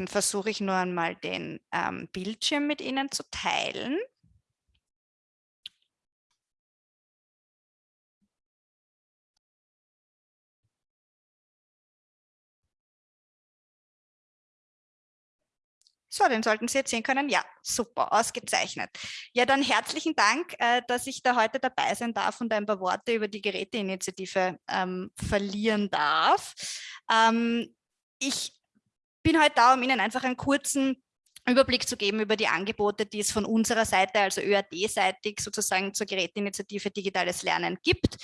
Dann versuche ich nur einmal den ähm, Bildschirm mit Ihnen zu teilen. So, den sollten Sie jetzt sehen können. Ja, super, ausgezeichnet. Ja, dann herzlichen Dank, äh, dass ich da heute dabei sein darf und ein paar Worte über die Geräteinitiative ähm, verlieren darf. Ähm, ich bin heute da, um Ihnen einfach einen kurzen Überblick zu geben über die Angebote, die es von unserer Seite, also ÖAD-seitig sozusagen zur Geräteinitiative Digitales Lernen gibt.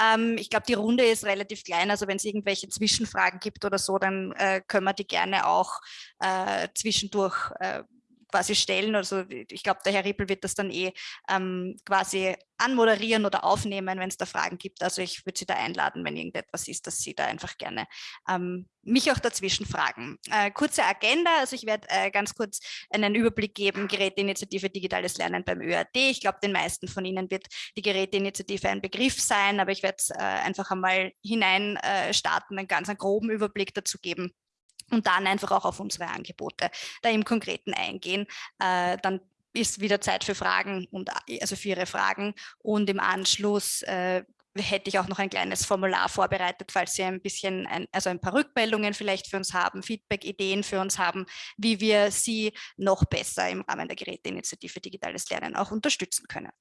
Ähm, ich glaube, die Runde ist relativ klein, also wenn es irgendwelche Zwischenfragen gibt oder so, dann äh, können wir die gerne auch äh, zwischendurch äh, quasi stellen. Also ich glaube, der Herr Rippel wird das dann eh ähm, quasi anmoderieren oder aufnehmen, wenn es da Fragen gibt. Also ich würde Sie da einladen, wenn irgendetwas ist, dass Sie da einfach gerne ähm, mich auch dazwischen fragen. Äh, kurze Agenda, also ich werde äh, ganz kurz einen Überblick geben, Geräteinitiative Digitales Lernen beim ÖAD. Ich glaube, den meisten von Ihnen wird die Geräteinitiative ein Begriff sein, aber ich werde äh, einfach einmal hinein äh, starten, einen ganz einen groben Überblick dazu geben und dann einfach auch auf unsere Angebote da im Konkreten eingehen. Äh, dann ist wieder Zeit für Fragen und also für Ihre Fragen und im Anschluss äh, hätte ich auch noch ein kleines Formular vorbereitet, falls Sie ein bisschen, ein, also ein paar Rückmeldungen vielleicht für uns haben, Feedback, Ideen für uns haben, wie wir Sie noch besser im Rahmen der Geräteinitiative Digitales Lernen auch unterstützen können.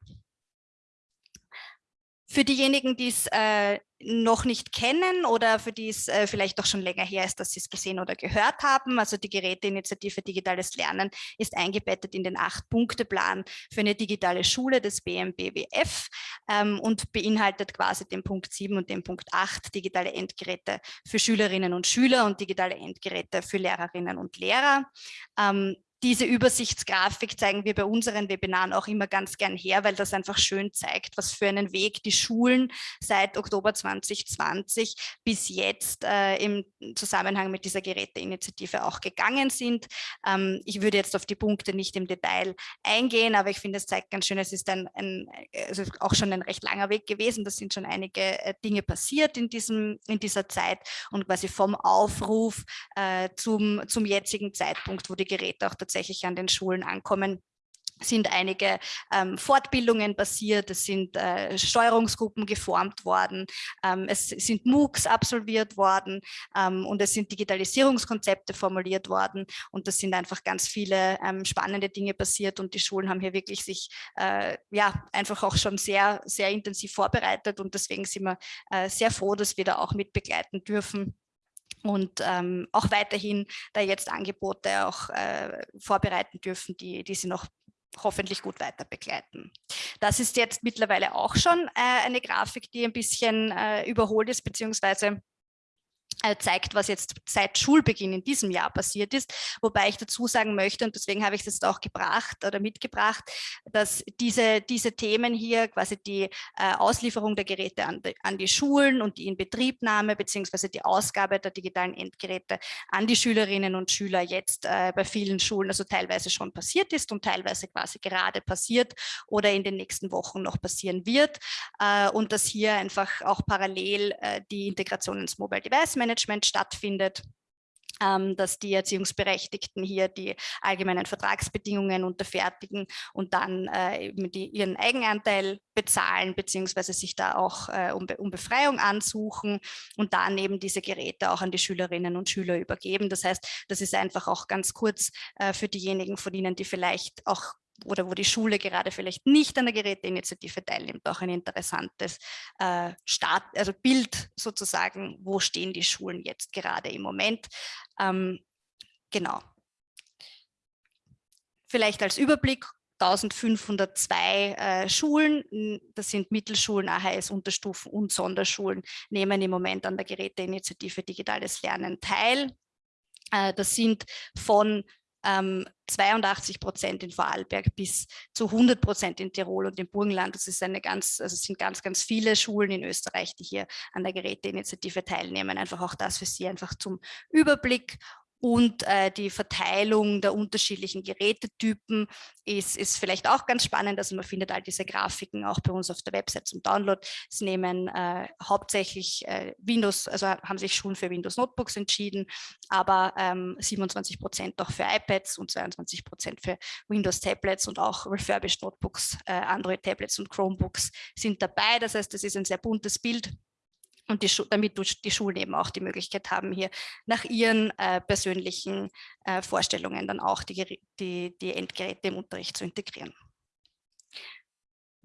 Für diejenigen, die es äh, noch nicht kennen oder für die es äh, vielleicht auch schon länger her ist, dass sie es gesehen oder gehört haben, also die Geräteinitiative Digitales Lernen ist eingebettet in den Acht-Punkte-Plan für eine digitale Schule des BMBWF ähm, und beinhaltet quasi den Punkt 7 und den Punkt 8, digitale Endgeräte für Schülerinnen und Schüler und digitale Endgeräte für Lehrerinnen und Lehrer. Ähm, diese Übersichtsgrafik zeigen wir bei unseren Webinaren auch immer ganz gern her, weil das einfach schön zeigt, was für einen Weg die Schulen seit Oktober 2020 bis jetzt äh, im Zusammenhang mit dieser Geräteinitiative auch gegangen sind. Ähm, ich würde jetzt auf die Punkte nicht im Detail eingehen, aber ich finde, es zeigt ganz schön, es ist ein, ein also auch schon ein recht langer Weg gewesen. Das sind schon einige äh, Dinge passiert in, diesem, in dieser Zeit und quasi vom Aufruf äh, zum, zum jetzigen Zeitpunkt, wo die Geräte auch tatsächlich tatsächlich an den Schulen ankommen. Sind einige ähm, Fortbildungen passiert, es sind äh, Steuerungsgruppen geformt worden, ähm, es sind MOOCs absolviert worden ähm, und es sind Digitalisierungskonzepte formuliert worden. Und das sind einfach ganz viele ähm, spannende Dinge passiert und die Schulen haben hier wirklich sich äh, ja einfach auch schon sehr, sehr intensiv vorbereitet. Und deswegen sind wir äh, sehr froh, dass wir da auch mit begleiten dürfen und ähm, auch weiterhin da jetzt Angebote auch äh, vorbereiten dürfen, die, die sie noch hoffentlich gut weiter begleiten. Das ist jetzt mittlerweile auch schon äh, eine Grafik, die ein bisschen äh, überholt ist, beziehungsweise zeigt, was jetzt seit Schulbeginn in diesem Jahr passiert ist. Wobei ich dazu sagen möchte, und deswegen habe ich das auch gebracht oder mitgebracht, dass diese, diese Themen hier, quasi die äh, Auslieferung der Geräte an die, an die Schulen und die Inbetriebnahme beziehungsweise die Ausgabe der digitalen Endgeräte an die Schülerinnen und Schüler jetzt äh, bei vielen Schulen, also teilweise schon passiert ist und teilweise quasi gerade passiert oder in den nächsten Wochen noch passieren wird. Äh, und dass hier einfach auch parallel äh, die Integration ins Mobile Device Management Management stattfindet ähm, dass die Erziehungsberechtigten hier die allgemeinen Vertragsbedingungen unterfertigen und dann äh, die, ihren Eigenanteil bezahlen, beziehungsweise sich da auch äh, um, um, Befreiung ansuchen und dann eben diese Geräte auch an die Schülerinnen und Schüler übergeben. Das heißt, das ist einfach auch ganz kurz äh, für diejenigen von Ihnen, die vielleicht auch oder wo die Schule gerade vielleicht nicht an der Geräteinitiative teilnimmt, auch ein interessantes äh, Start, also Bild sozusagen, wo stehen die Schulen jetzt gerade im Moment. Ähm, genau. Vielleicht als Überblick, 1502 äh, Schulen, das sind Mittelschulen, AHS-Unterstufen und Sonderschulen, nehmen im Moment an der Geräteinitiative Digitales Lernen teil. Äh, das sind von ähm, 82 Prozent in Vorarlberg bis zu 100 Prozent in Tirol und im Burgenland. Das ist eine ganz, also es sind ganz, ganz viele Schulen in Österreich, die hier an der Geräteinitiative teilnehmen. Einfach auch das für Sie einfach zum Überblick. Und äh, die Verteilung der unterschiedlichen Gerätetypen ist, ist vielleicht auch ganz spannend. Also man findet all diese Grafiken auch bei uns auf der Website zum Download. Es nehmen äh, hauptsächlich äh, Windows, also haben sich schon für Windows Notebooks entschieden, aber ähm, 27 Prozent auch für iPads und 22 Prozent für Windows Tablets und auch Refurbished Notebooks, äh, Android Tablets und Chromebooks sind dabei. Das heißt, das ist ein sehr buntes Bild und die, damit die Schulen eben auch die Möglichkeit haben, hier nach ihren äh, persönlichen äh, Vorstellungen dann auch die, die, die Endgeräte im Unterricht zu integrieren.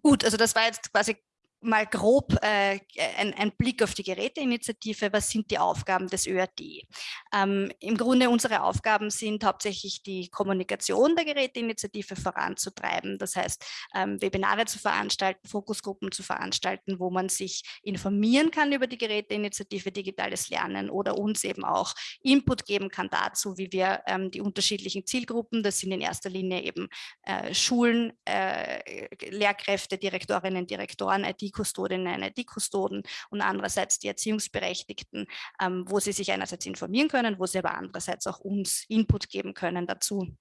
Gut, also das war jetzt quasi mal grob äh, ein, ein, Blick auf die Geräteinitiative. Was sind die Aufgaben des ÖRD? Ähm, Im Grunde unsere Aufgaben sind hauptsächlich die Kommunikation der Geräteinitiative voranzutreiben. Das heißt, ähm, Webinare zu veranstalten, Fokusgruppen zu veranstalten, wo man sich informieren kann über die Geräteinitiative Digitales Lernen oder uns eben auch Input geben kann dazu, wie wir ähm, die unterschiedlichen Zielgruppen, das sind in erster Linie eben äh, Schulen, äh, Lehrkräfte, Direktorinnen, Direktoren, IT IT-Kustodinnen, IT-Kustoden und andererseits die Erziehungsberechtigten, ähm, wo sie sich einerseits informieren können, wo sie aber andererseits auch uns Input geben können dazu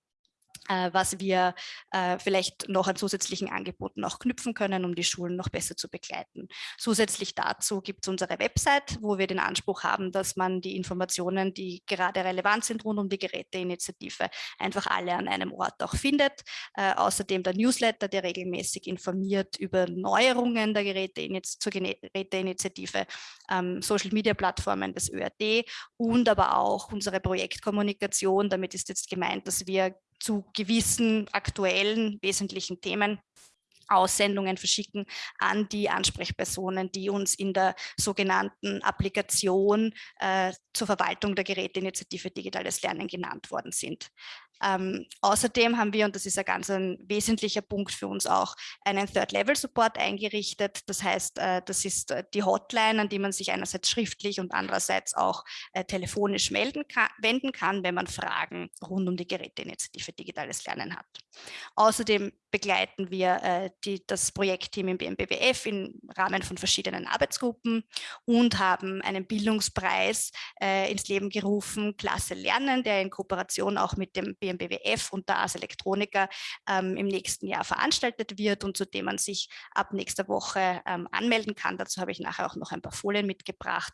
was wir äh, vielleicht noch an zusätzlichen Angeboten auch knüpfen können, um die Schulen noch besser zu begleiten. Zusätzlich dazu gibt es unsere Website, wo wir den Anspruch haben, dass man die Informationen, die gerade relevant sind rund um die Geräteinitiative, einfach alle an einem Ort auch findet. Äh, außerdem der Newsletter, der regelmäßig informiert über Neuerungen der Geräte zur Geräteinitiative, ähm, Social-Media-Plattformen des ÖRD und aber auch unsere Projektkommunikation. Damit ist jetzt gemeint, dass wir zu gewissen aktuellen wesentlichen Themen Aussendungen verschicken an die Ansprechpersonen, die uns in der sogenannten Applikation äh, zur Verwaltung der Geräteinitiative Digitales Lernen genannt worden sind. Ähm, außerdem haben wir, und das ist ein ganz ein wesentlicher Punkt für uns auch, einen Third-Level-Support eingerichtet. Das heißt, äh, das ist äh, die Hotline, an die man sich einerseits schriftlich und andererseits auch äh, telefonisch melden kann, wenden kann, wenn man Fragen rund um die Geräteinitiative Digitales Lernen hat. Außerdem begleiten wir äh, die, das Projektteam im BMBWF im Rahmen von verschiedenen Arbeitsgruppen und haben einen Bildungspreis äh, ins Leben gerufen, Klasse Lernen, der in Kooperation auch mit dem BMBWF und der AS Elektronika ähm, im nächsten Jahr veranstaltet wird und zu dem man sich ab nächster Woche ähm, anmelden kann. Dazu habe ich nachher auch noch ein paar Folien mitgebracht,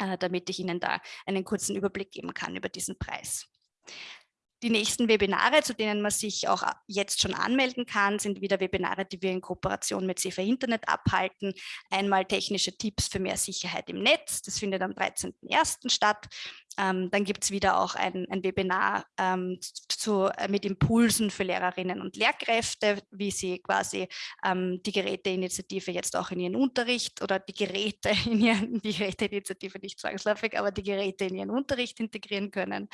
äh, damit ich Ihnen da einen kurzen Überblick geben kann über diesen Preis. Die nächsten Webinare, zu denen man sich auch jetzt schon anmelden kann, sind wieder Webinare, die wir in Kooperation mit CEFA Internet abhalten. Einmal technische Tipps für mehr Sicherheit im Netz. Das findet am 13.01. statt. Ähm, dann gibt es wieder auch ein, ein Webinar ähm, zu, äh, mit Impulsen für Lehrerinnen und Lehrkräfte, wie sie quasi ähm, die Geräteinitiative jetzt auch in ihren Unterricht oder die Geräte in ihren, die Geräteinitiative nicht zwangsläufig, aber die Geräte in ihren Unterricht integrieren können.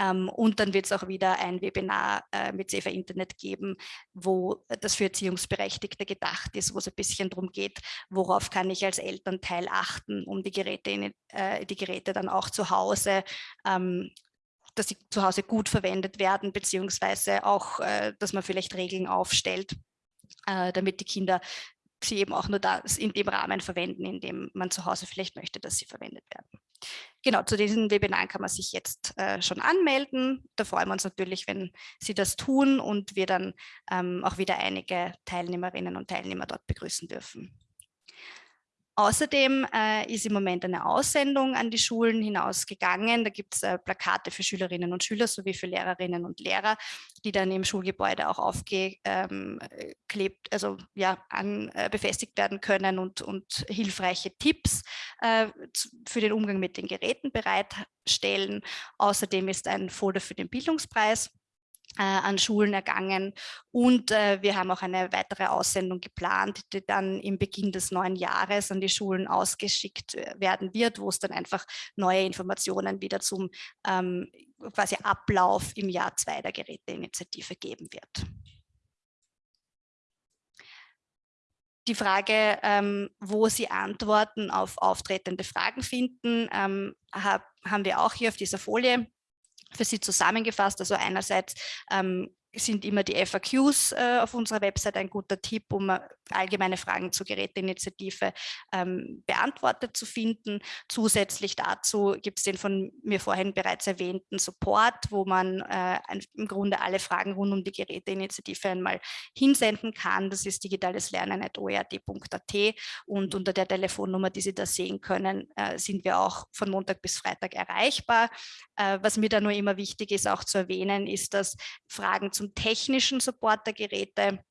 Ähm, und dann wird es auch wieder ein Webinar äh, mit CEFA Internet geben, wo das für Erziehungsberechtigte gedacht ist, wo es ein bisschen darum geht, worauf kann ich als Elternteil achten, um die Geräte, äh, die Geräte dann auch zu Hause ähm, dass sie zu Hause gut verwendet werden, beziehungsweise auch, äh, dass man vielleicht Regeln aufstellt, damit die Kinder sie eben auch nur das in dem Rahmen verwenden, in dem man zu Hause vielleicht möchte, dass sie verwendet werden. Genau, zu diesen Webinaren kann man sich jetzt äh, schon anmelden. Da freuen wir uns natürlich, wenn Sie das tun und wir dann ähm, auch wieder einige Teilnehmerinnen und Teilnehmer dort begrüßen dürfen. Außerdem äh, ist im Moment eine Aussendung an die Schulen hinausgegangen. Da gibt es äh, Plakate für Schülerinnen und Schüler sowie für Lehrerinnen und Lehrer, die dann im Schulgebäude auch aufgeklebt, ähm, also ja, an, äh, befestigt werden können und, und hilfreiche Tipps äh, für den Umgang mit den Geräten bereitstellen. Außerdem ist ein Folder für den Bildungspreis an Schulen ergangen und äh, wir haben auch eine weitere Aussendung geplant, die dann im Beginn des neuen Jahres an die Schulen ausgeschickt äh, werden wird, wo es dann einfach neue Informationen wieder zum ähm, quasi Ablauf im Jahr 2 der Geräteinitiative geben wird. die Frage, ähm, wo Sie Antworten auf auftretende Fragen finden, ähm, hab, haben wir auch hier auf dieser Folie für Sie zusammengefasst. Also einerseits ähm, sind immer die FAQs äh, auf unserer Website ein guter Tipp, um äh, allgemeine Fragen zur Geräteinitiative ähm, beantwortet zu finden. Zusätzlich dazu gibt es den von mir vorhin bereits erwähnten Support, wo man äh, im Grunde alle Fragen rund um die Geräteinitiative einmal hinsenden kann. Das ist digitales-lernen.oert.at und unter der Telefonnummer, die Sie da sehen können, äh, sind wir auch von Montag bis Freitag erreichbar. Äh, was mir da nur immer wichtig ist, auch zu erwähnen, ist, dass Fragen zum technischen Support der Geräte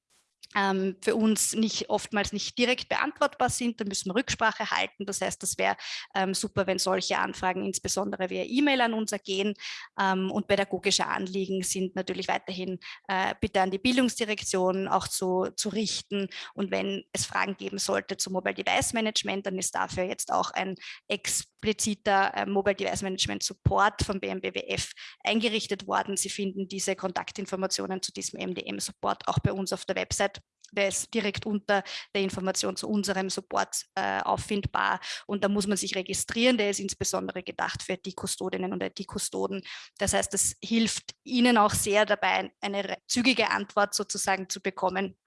ähm, für uns nicht oftmals nicht direkt beantwortbar sind. Da müssen wir Rücksprache halten. Das heißt, das wäre ähm, super, wenn solche Anfragen insbesondere via E-Mail an uns ergehen. Ähm, und pädagogische Anliegen sind natürlich weiterhin äh, bitte an die Bildungsdirektion auch zu, zu richten. Und wenn es Fragen geben sollte zum Mobile Device Management, dann ist dafür jetzt auch ein expliziter äh, Mobile Device Management Support vom BMBWF eingerichtet worden. Sie finden diese Kontaktinformationen zu diesem MDM Support auch bei uns auf der Website der ist direkt unter der Information zu unserem Support äh, auffindbar und da muss man sich registrieren. Der ist insbesondere gedacht für die Kustodinnen und die Kustoden. Das heißt, das hilft Ihnen auch sehr dabei, eine zügige Antwort sozusagen zu bekommen,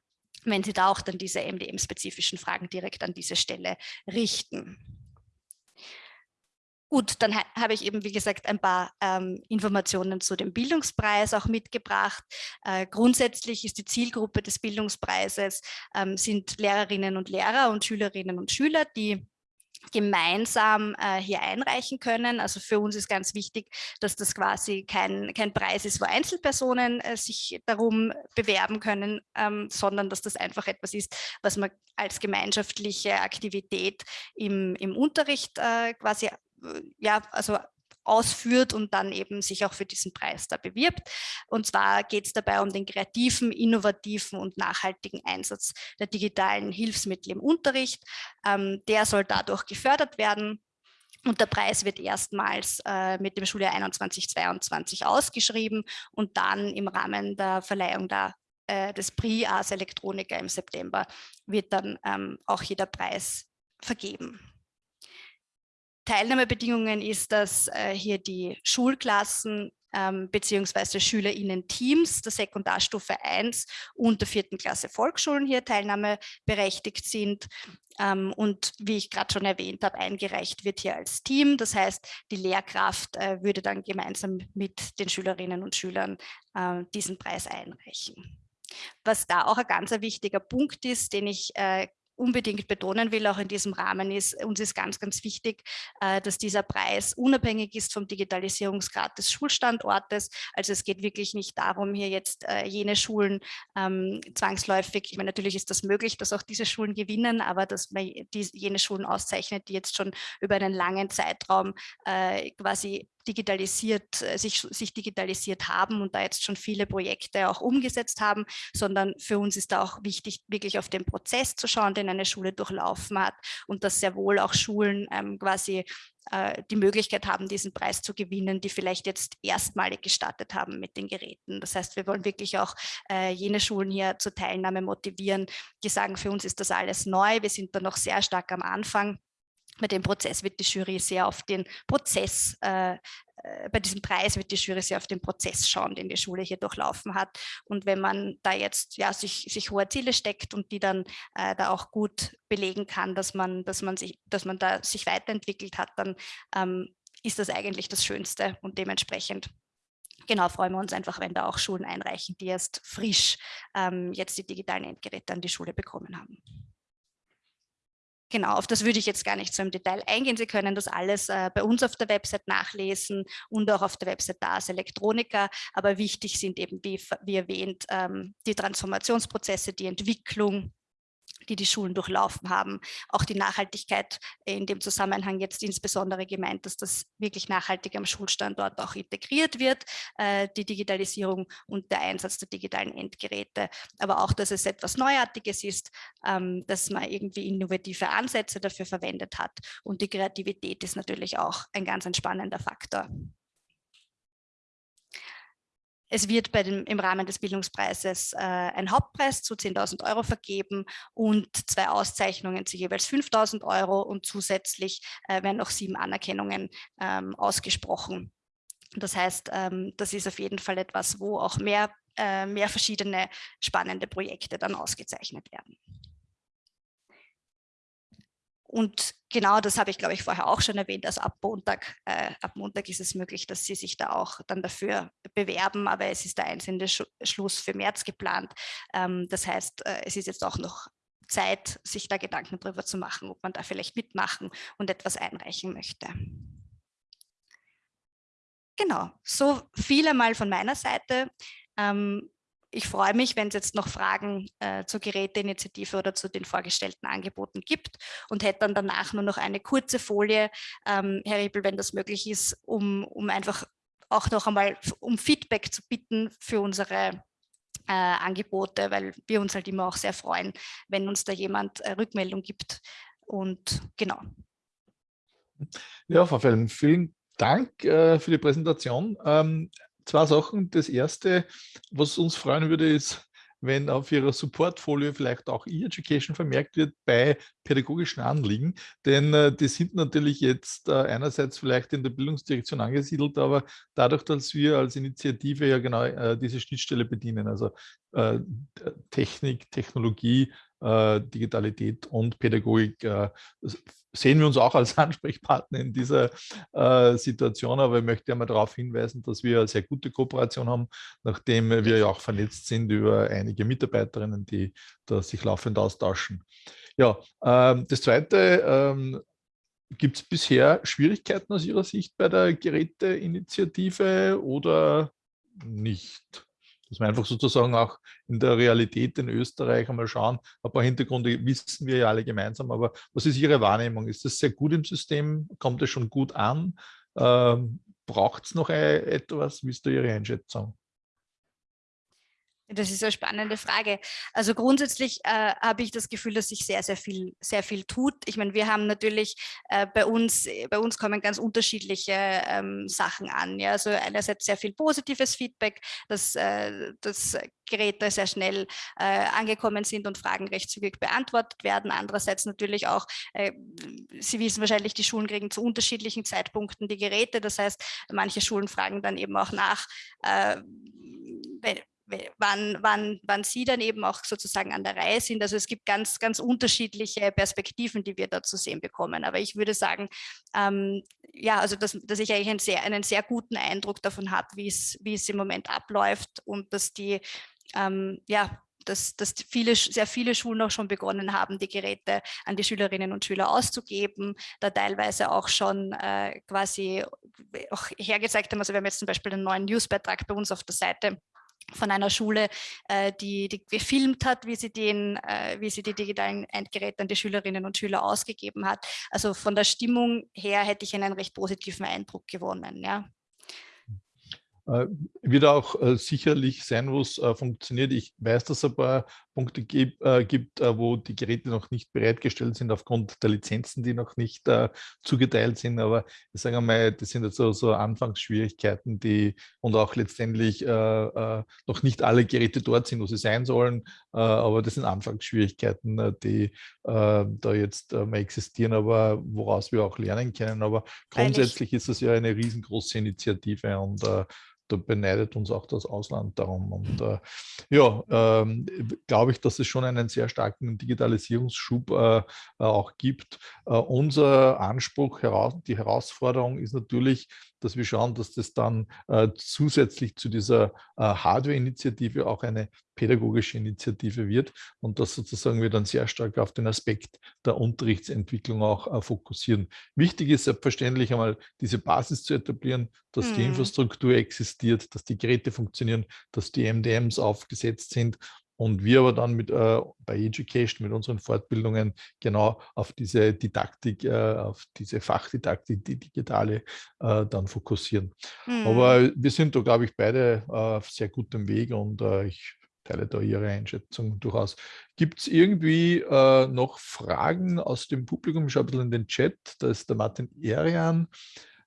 wenn Sie da auch dann diese MDM-spezifischen Fragen direkt an diese Stelle richten. Gut, dann ha habe ich eben, wie gesagt, ein paar ähm, Informationen zu dem Bildungspreis auch mitgebracht. Äh, grundsätzlich ist die Zielgruppe des Bildungspreises ähm, sind Lehrerinnen und Lehrer und Schülerinnen und Schüler, die gemeinsam äh, hier einreichen können. Also für uns ist ganz wichtig, dass das quasi kein, kein Preis ist, wo Einzelpersonen äh, sich darum bewerben können, ähm, sondern dass das einfach etwas ist, was man als gemeinschaftliche Aktivität im, im Unterricht äh, quasi ja, also ausführt und dann eben sich auch für diesen Preis da bewirbt. Und zwar geht es dabei um den kreativen, innovativen und nachhaltigen Einsatz der digitalen Hilfsmittel im Unterricht. Ähm, der soll dadurch gefördert werden. Und der Preis wird erstmals äh, mit dem Schuljahr 21-22 ausgeschrieben und dann im Rahmen der Verleihung der, äh, des Prix Ars Electronica im September wird dann ähm, auch jeder Preis vergeben. Teilnahmebedingungen ist, dass äh, hier die Schulklassen ähm, beziehungsweise SchülerInnen-Teams der Sekundarstufe 1 und der vierten Klasse Volksschulen hier teilnahmeberechtigt sind. Ähm, und wie ich gerade schon erwähnt habe, eingereicht wird hier als Team. Das heißt, die Lehrkraft äh, würde dann gemeinsam mit den Schülerinnen und Schülern äh, diesen Preis einreichen. Was da auch ein ganz wichtiger Punkt ist, den ich äh, unbedingt betonen will, auch in diesem Rahmen ist, uns ist ganz, ganz wichtig, äh, dass dieser Preis unabhängig ist vom Digitalisierungsgrad des Schulstandortes. Also es geht wirklich nicht darum, hier jetzt äh, jene Schulen ähm, zwangsläufig, ich meine, natürlich ist das möglich, dass auch diese Schulen gewinnen, aber dass man die, jene Schulen auszeichnet, die jetzt schon über einen langen Zeitraum äh, quasi digitalisiert, äh, sich, sich digitalisiert haben und da jetzt schon viele Projekte auch umgesetzt haben, sondern für uns ist da auch wichtig, wirklich auf den Prozess zu schauen, den eine Schule durchlaufen hat und dass sehr wohl auch Schulen ähm, quasi äh, die Möglichkeit haben, diesen Preis zu gewinnen, die vielleicht jetzt erstmalig gestartet haben mit den Geräten. Das heißt, wir wollen wirklich auch äh, jene Schulen hier zur Teilnahme motivieren, die sagen, für uns ist das alles neu, wir sind da noch sehr stark am Anfang bei dem Prozess wird die Jury sehr auf den Prozess, äh, äh, bei diesem Preis wird die Jury sehr auf den Prozess schauen, den die Schule hier durchlaufen hat. Und wenn man da jetzt ja, sich, sich hohe Ziele steckt und die dann äh, da auch gut belegen kann, dass man, dass man, sich, dass man da sich weiterentwickelt hat, dann ähm, ist das eigentlich das Schönste und dementsprechend genau freuen wir uns einfach, wenn da auch Schulen einreichen, die erst frisch ähm, jetzt die digitalen Endgeräte an die Schule bekommen haben. Genau, auf das würde ich jetzt gar nicht so im Detail eingehen. Sie können das alles äh, bei uns auf der Website nachlesen und auch auf der Website DAS Elektronika. Aber wichtig sind eben, wie, wie erwähnt, ähm, die Transformationsprozesse, die Entwicklung die die Schulen durchlaufen haben. Auch die Nachhaltigkeit in dem Zusammenhang jetzt insbesondere gemeint, dass das wirklich nachhaltig am Schulstandort auch integriert wird, äh, die Digitalisierung und der Einsatz der digitalen Endgeräte. Aber auch, dass es etwas Neuartiges ist, ähm, dass man irgendwie innovative Ansätze dafür verwendet hat. Und die Kreativität ist natürlich auch ein ganz entspannender Faktor. Es wird bei dem, im Rahmen des Bildungspreises äh, ein Hauptpreis zu 10.000 Euro vergeben und zwei Auszeichnungen zu jeweils 5.000 Euro und zusätzlich äh, werden noch sieben Anerkennungen ähm, ausgesprochen. Das heißt, ähm, das ist auf jeden Fall etwas, wo auch mehr äh, mehr verschiedene spannende Projekte dann ausgezeichnet werden. Und genau das habe ich, glaube ich, vorher auch schon erwähnt. Also ab Montag, äh, ab Montag ist es möglich, dass Sie sich da auch dann dafür bewerben, aber es ist der einzelne Sch Schluss für März geplant. Ähm, das heißt, äh, es ist jetzt auch noch Zeit, sich da Gedanken darüber zu machen, ob man da vielleicht mitmachen und etwas einreichen möchte. Genau, so viel einmal von meiner Seite. Ähm, ich freue mich, wenn es jetzt noch Fragen äh, zur Geräteinitiative oder zu den vorgestellten Angeboten gibt und hätte dann danach nur noch eine kurze Folie, ähm, Herr Riebel, wenn das möglich ist, um, um einfach auch noch einmal um Feedback zu bitten für unsere äh, Angebote, weil wir uns halt immer auch sehr freuen, wenn uns da jemand äh, Rückmeldung gibt. Und genau. Ja, Frau Fellm, vielen Dank äh, für die Präsentation. Ähm, zwei Sachen. Das erste, was uns freuen würde, ist, wenn auf Ihrer Supportfolie vielleicht auch E-Education vermerkt wird bei pädagogischen Anliegen. Denn äh, die sind natürlich jetzt äh, einerseits vielleicht in der Bildungsdirektion angesiedelt, aber dadurch, dass wir als Initiative ja genau äh, diese Schnittstelle bedienen, also äh, Technik, Technologie, äh, Digitalität und Pädagogik äh, sehen wir uns auch als Ansprechpartner in dieser äh, Situation, aber ich möchte einmal darauf hinweisen, dass wir eine sehr gute Kooperation haben, nachdem wir ja auch vernetzt sind über einige Mitarbeiterinnen, die da sich laufend austauschen. Ja, ähm, das Zweite, ähm, gibt es bisher Schwierigkeiten aus Ihrer Sicht bei der Geräteinitiative oder nicht? dass wir einfach sozusagen auch in der Realität in Österreich einmal schauen. Ein paar Hintergründe wissen wir ja alle gemeinsam, aber was ist Ihre Wahrnehmung? Ist das sehr gut im System? Kommt es schon gut an? Ähm, Braucht es noch etwas? Wie ist da Ihre Einschätzung? Das ist eine spannende Frage. Also grundsätzlich äh, habe ich das Gefühl, dass sich sehr, sehr viel, sehr viel tut. Ich meine, wir haben natürlich äh, bei uns, bei uns kommen ganz unterschiedliche ähm, Sachen an. Ja? Also einerseits sehr viel positives Feedback, dass, äh, dass Geräte sehr schnell äh, angekommen sind und Fragen recht zügig beantwortet werden. Andererseits natürlich auch, äh, Sie wissen wahrscheinlich, die Schulen kriegen zu unterschiedlichen Zeitpunkten die Geräte. Das heißt, manche Schulen fragen dann eben auch nach, äh, wann, wann, wann Sie dann eben auch sozusagen an der Reihe sind. Also es gibt ganz, ganz unterschiedliche Perspektiven, die wir da zu sehen bekommen. Aber ich würde sagen, ähm, ja, also dass, dass ich eigentlich einen sehr, einen sehr guten Eindruck davon habe, wie es, im Moment abläuft und dass die, ähm, ja, dass, dass viele, sehr viele Schulen auch schon begonnen haben, die Geräte an die Schülerinnen und Schüler auszugeben, da teilweise auch schon äh, quasi auch hergezeigt haben, also wir haben jetzt zum Beispiel einen neuen Newsbeitrag bei uns auf der Seite, von einer Schule, äh, die, die gefilmt hat, wie sie, den, äh, wie sie die digitalen Endgeräte an die Schülerinnen und Schüler ausgegeben hat. Also von der Stimmung her hätte ich einen recht positiven Eindruck gewonnen. Ja. Äh, wird auch äh, sicherlich sein, wo es äh, funktioniert. Ich weiß, dass es ein paar Punkte gibt, wo die Geräte noch nicht bereitgestellt sind aufgrund der Lizenzen, die noch nicht zugeteilt sind. Aber ich sage mal, das sind jetzt so, so Anfangsschwierigkeiten, die und auch letztendlich noch nicht alle Geräte dort sind, wo sie sein sollen. aber das sind Anfangsschwierigkeiten, die da jetzt mal existieren, aber woraus wir auch lernen können. Aber grundsätzlich ist es ja eine riesengroße Initiative und da beneidet uns auch das Ausland darum. Und äh, ja, ähm, glaube ich, dass es schon einen sehr starken Digitalisierungsschub äh, äh auch gibt. Äh, unser Anspruch, heraus, die Herausforderung ist natürlich, dass wir schauen, dass das dann äh, zusätzlich zu dieser äh, Hardware-Initiative auch eine pädagogische Initiative wird und dass sozusagen wir dann sehr stark auf den Aspekt der Unterrichtsentwicklung auch äh, fokussieren. Wichtig ist selbstverständlich einmal diese Basis zu etablieren, dass mhm. die Infrastruktur existiert, dass die Geräte funktionieren, dass die MDMs aufgesetzt sind und wir aber dann mit äh, bei Education, mit unseren Fortbildungen genau auf diese Didaktik, äh, auf diese Fachdidaktik, die digitale, äh, dann fokussieren. Mhm. Aber wir sind da, glaube ich, beide äh, auf sehr gutem Weg und äh, ich teile da Ihre Einschätzung durchaus. Gibt es irgendwie äh, noch Fragen aus dem Publikum? Ich schaue ein bisschen in den Chat, da ist der Martin Erian.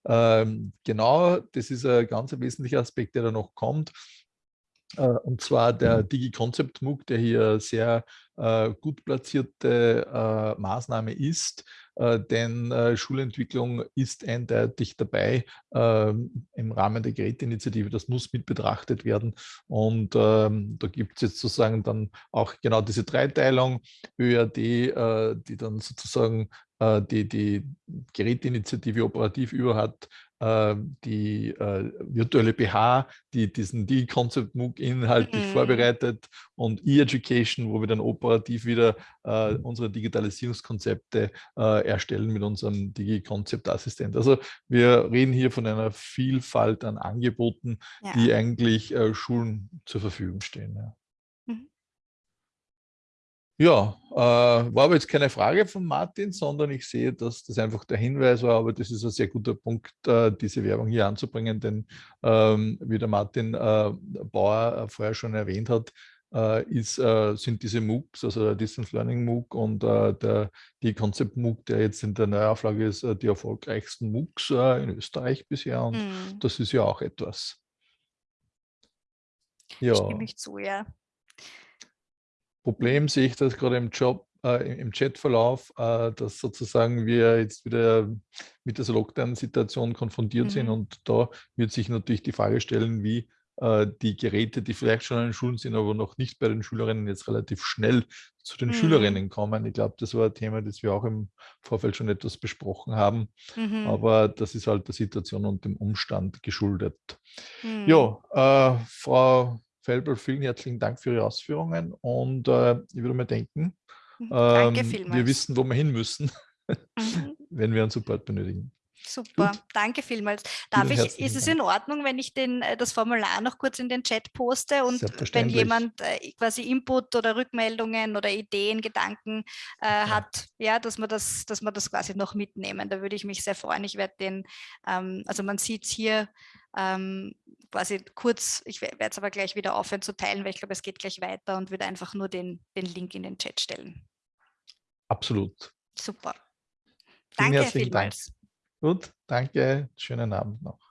Ähm, genau, das ist ein ganz wesentlicher Aspekt, der da noch kommt. Äh, und zwar der DigiConcept MOOC, der hier sehr äh, gut platzierte äh, Maßnahme ist, äh, denn äh, Schulentwicklung ist eindeutig dabei ähm, im Rahmen der Geräteinitiative. Das muss mit betrachtet werden und ähm, da gibt es jetzt sozusagen dann auch genau diese Dreiteilung, ÖAD, äh, die dann sozusagen die, die Geräteinitiative operativ über hat, die äh, virtuelle BH, die diesen D-Concept MOOC inhaltlich mhm. vorbereitet und E-Education, wo wir dann operativ wieder äh, unsere Digitalisierungskonzepte äh, erstellen mit unserem Digi-Concept-Assistent. Also wir reden hier von einer Vielfalt an Angeboten, ja. die eigentlich äh, Schulen zur Verfügung stehen. Ja. Ja, äh, war aber jetzt keine Frage von Martin, sondern ich sehe, dass das einfach der Hinweis war, aber das ist ein sehr guter Punkt, äh, diese Werbung hier anzubringen, denn ähm, wie der Martin äh, Bauer äh, vorher schon erwähnt hat, äh, ist, äh, sind diese MOOCs, also der Distance Learning MOOC und der, die Concept MOOC, der jetzt in der Neuauflage ist, die erfolgreichsten MOOCs in Österreich bisher und mhm. das ist ja auch etwas. Ja. Stimme ich zu, ja. Problem sehe ich das gerade im Job, äh, im Chatverlauf, äh, dass sozusagen wir jetzt wieder mit dieser Lockdown-Situation konfrontiert mhm. sind und da wird sich natürlich die Frage stellen, wie äh, die Geräte, die vielleicht schon an den Schulen sind, aber noch nicht bei den Schülerinnen jetzt relativ schnell zu den mhm. Schülerinnen kommen. Ich glaube, das war ein Thema, das wir auch im Vorfeld schon etwas besprochen haben, mhm. aber das ist halt der Situation und dem Umstand geschuldet. Mhm. Ja, äh, Frau Felber, vielen herzlichen Dank für Ihre Ausführungen und äh, ich würde mir denken, mhm. ähm, wir wissen, wo wir hin müssen, mhm. wenn wir einen Support benötigen. Super, Gut. danke vielmals. Darf ich, ist es in Ordnung, wenn ich den, äh, das Formular noch kurz in den Chat poste und wenn jemand äh, quasi Input oder Rückmeldungen oder Ideen, Gedanken äh, ja. hat, ja, dass wir das, dass wir das quasi noch mitnehmen. Da würde ich mich sehr freuen. Ich werde den, ähm, also man sieht es hier, ähm, quasi kurz, ich werde es aber gleich wieder aufhören zu teilen, weil ich glaube, es geht gleich weiter und würde einfach nur den, den Link in den Chat stellen. Absolut. Super. Vielen Danke vielmals. Dank. Gut, danke. Schönen Abend noch.